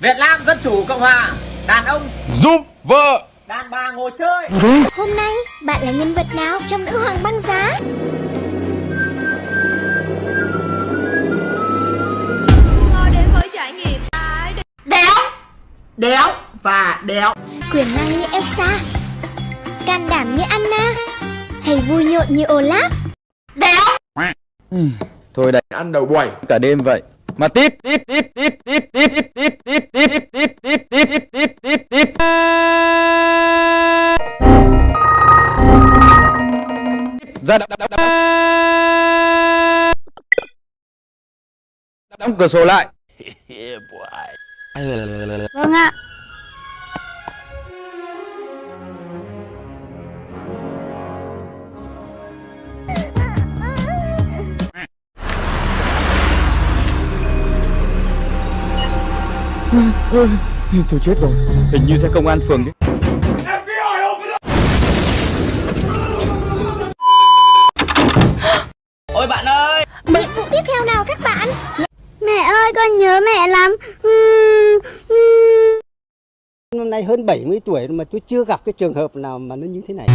Việt Nam Dân Chủ Cộng Hòa Đàn ông, giúp vợ. Đàn bà ngồi chơi. Hôm nay bạn là nhân vật nào trong nữ hoàng băng giá? Ngồi đến với trải nghiệm đéo. Đéo và đéo. Quyền năng như Elsa. Can đảm như Anna. Hay vui nhộn như Olaf. Đéo. Thôi đây. Ăn đầu buổi. Cả đêm vậy. Mà tiếp tiếp tiếp tiếp tiếp tiếp tiếp tiếp ra đóng, đóng, đóng, đóng cửa sổ lại Vâng ạ Tôi chết rồi Hình như xe công an phường đấy con nhớ mẹ lắm. Ừ, ừ. Năm nay hơn 70 tuổi mà tôi chưa gặp cái trường hợp nào mà nó như thế này.